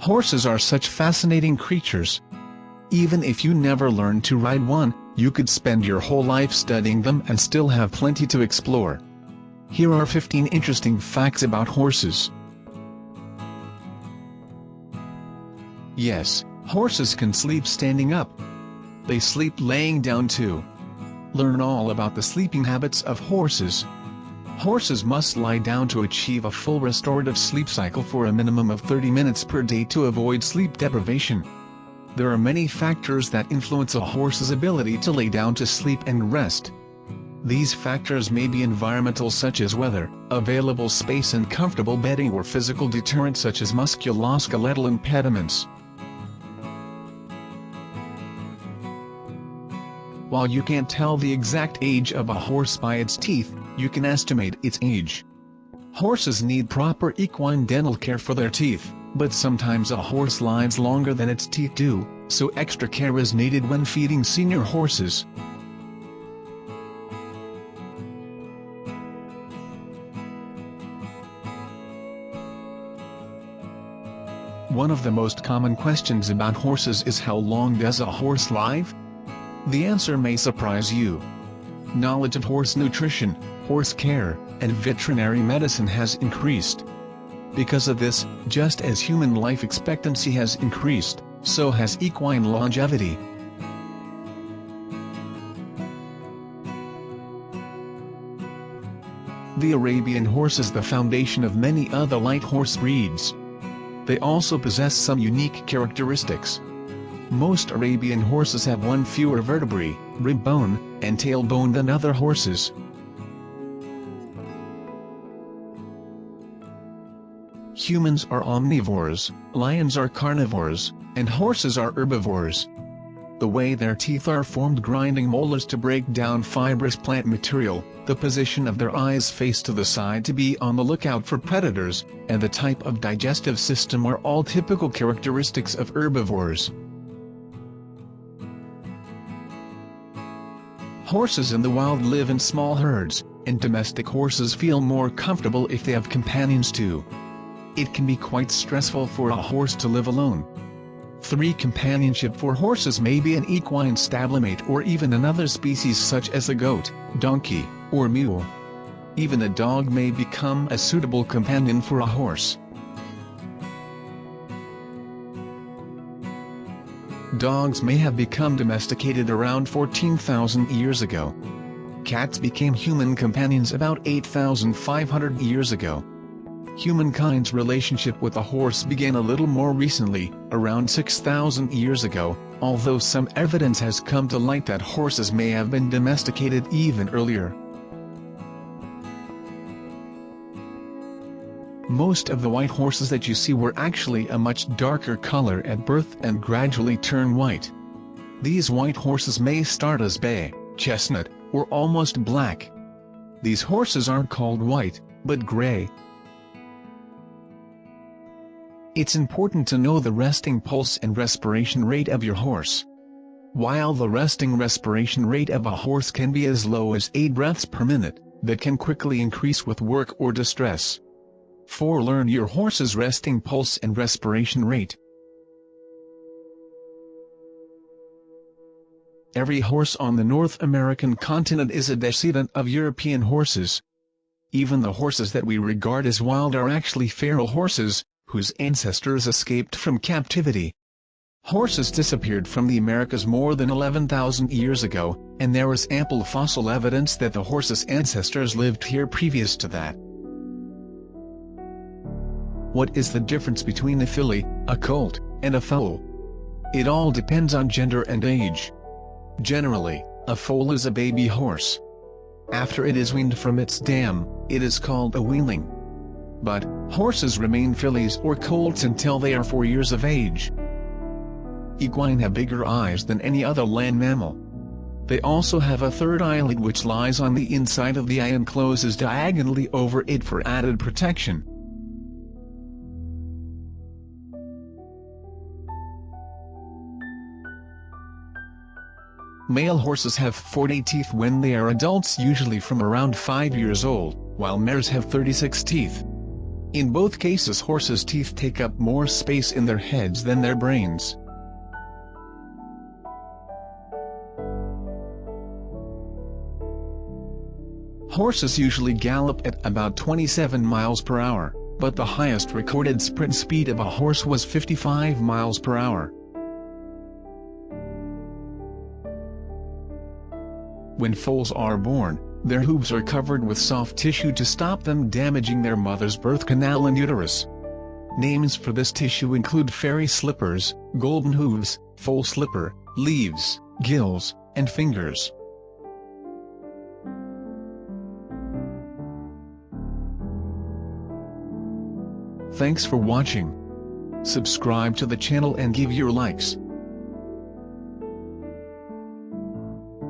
Horses are such fascinating creatures. Even if you never learned to ride one, you could spend your whole life studying them and still have plenty to explore. Here are 15 interesting facts about horses. Yes, horses can sleep standing up. They sleep laying down too. Learn all about the sleeping habits of horses. Horses must lie down to achieve a full restorative sleep cycle for a minimum of 30 minutes per day to avoid sleep deprivation. There are many factors that influence a horse's ability to lay down to sleep and rest. These factors may be environmental such as weather, available space and comfortable bedding or physical deterrents such as musculoskeletal impediments. While you can't tell the exact age of a horse by its teeth, you can estimate its age. Horses need proper equine dental care for their teeth, but sometimes a horse lives longer than its teeth do, so extra care is needed when feeding senior horses. One of the most common questions about horses is how long does a horse live? The answer may surprise you. Knowledge of horse nutrition, horse care, and veterinary medicine has increased. Because of this, just as human life expectancy has increased, so has equine longevity. The Arabian horse is the foundation of many other light horse breeds. They also possess some unique characteristics. Most Arabian horses have one fewer vertebrae, rib bone, and tailbone than other horses. Humans are omnivores, lions are carnivores, and horses are herbivores. The way their teeth are formed grinding molars to break down fibrous plant material, the position of their eyes face to the side to be on the lookout for predators, and the type of digestive system are all typical characteristics of herbivores. Horses in the wild live in small herds, and domestic horses feel more comfortable if they have companions too. It can be quite stressful for a horse to live alone. 3. Companionship for horses may be an equine stablemate or even another species such as a goat, donkey, or mule. Even a dog may become a suitable companion for a horse. Dogs may have become domesticated around 14,000 years ago. Cats became human companions about 8,500 years ago. Humankind's relationship with a horse began a little more recently, around 6,000 years ago, although some evidence has come to light that horses may have been domesticated even earlier. Most of the white horses that you see were actually a much darker color at birth and gradually turn white. These white horses may start as bay, chestnut, or almost black. These horses aren't called white, but gray. It's important to know the resting pulse and respiration rate of your horse. While the resting respiration rate of a horse can be as low as 8 breaths per minute, that can quickly increase with work or distress. 4. Learn your horse's resting pulse and respiration rate. Every horse on the North American continent is a descendant of European horses. Even the horses that we regard as wild are actually feral horses, whose ancestors escaped from captivity. Horses disappeared from the Americas more than 11,000 years ago, and there is ample fossil evidence that the horse's ancestors lived here previous to that. What is the difference between a filly, a colt, and a foal? It all depends on gender and age. Generally, a foal is a baby horse. After it is weaned from its dam, it is called a weanling. But, horses remain fillies or colts until they are 4 years of age. Equine have bigger eyes than any other land mammal. They also have a third eyelid which lies on the inside of the eye and closes diagonally over it for added protection. Male horses have 40 teeth when they are adults usually from around 5 years old, while mares have 36 teeth. In both cases horses' teeth take up more space in their heads than their brains. Horses usually gallop at about 27 miles per hour, but the highest recorded sprint speed of a horse was 55 miles per hour. When foals are born, their hooves are covered with soft tissue to stop them damaging their mother's birth canal and uterus. Names for this tissue include fairy slippers, golden hooves, foal slipper, leaves, gills, and fingers. Thanks for watching. Subscribe to the channel and give your likes.